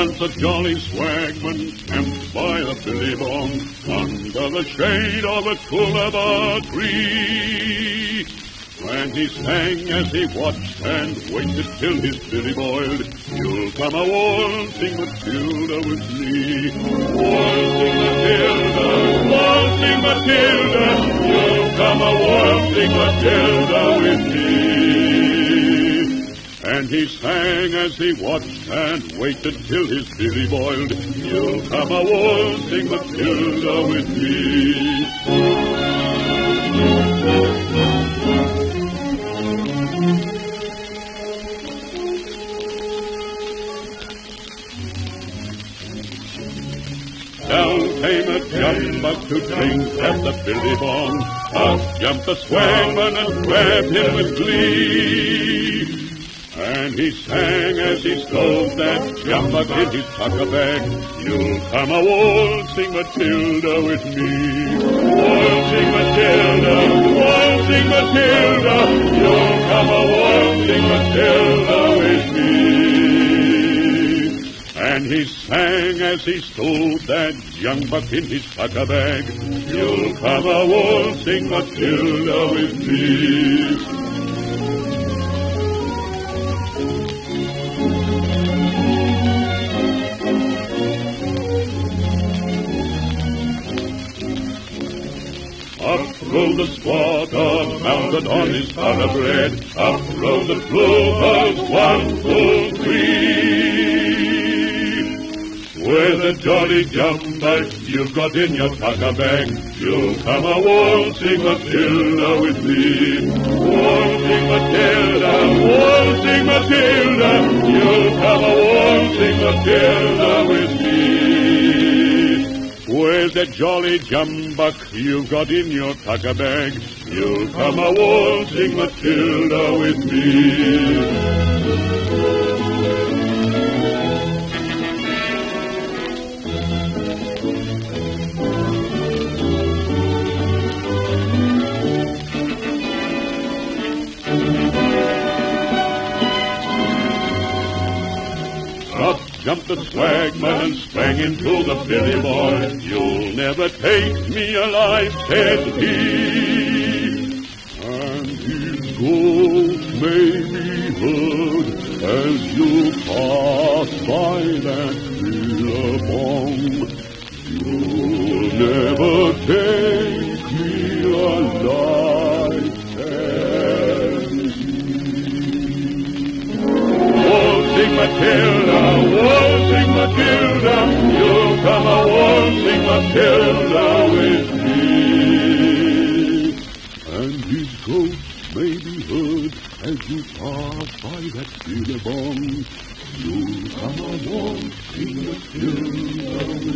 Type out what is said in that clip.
Once a jolly swagman camped by the billabong under the shade of a coolabah tree. And he sang as he watched and waited till his billy boiled. You'll come a waltzing Matilda with me. Waltzing Matilda, waltzing Matilda. You'll come a waltzing Matilda with me. He sang as he watched and waited till his billy boiled. You'll come a waltzing Matilda with me. Down came a jumbuck to drink at the billabong. Up jumped the swagman and grabbed him with glee. And he sang as he stole that jumbuck in his tucker bag. You'll come a waltzing Matilda with me. Waltzing Matilda, waltzing Matilda. You'll come a waltzing Matilda with me. And he sang as he stole that jumbuck in his tucker bag. You'll come a waltzing Matilda with me. Rode the squatter, mounted on his thoroughbred. Up rode the plovers, one, two, three. With a jolly jumbuck you've got in your tucker bag, you'll come a waltzing Matilda with me. Waltzing Matilda, waltzing Matilda, you'll come a waltzing Matilda a jolly jumbuck you've got in your tucker bag, you'll come a waltzing Matilda with me. Up jumped the swagman and sprang into the billabong. You'll never take me alive, said he. And his ghost may be heard as you pass by that billabong. You'll never Matilda, waltzing Matilda, you'll come a waltzing Matilda with me. And his ghost may be heard as you pass by that billabong. You'll come a waltzing Matilda with me.